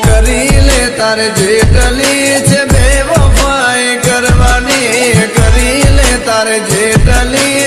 કરી લે તારે જેટલી છે બે વફાઈ કરવાની કરી લે તારે જેટલી